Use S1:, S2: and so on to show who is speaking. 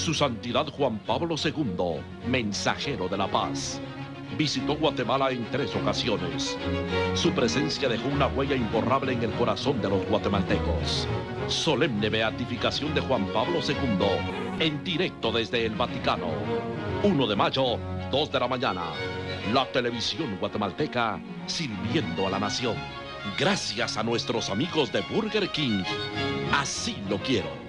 S1: Su Santidad Juan Pablo II, mensajero de la paz. Visitó Guatemala en tres ocasiones. Su presencia dejó una huella imborrable en el corazón de los guatemaltecos. Solemne beatificación de Juan Pablo II, en directo desde el Vaticano. 1 de mayo, 2 de la mañana. La televisión guatemalteca sirviendo a la nación. Gracias a nuestros amigos de Burger King. Así lo quiero.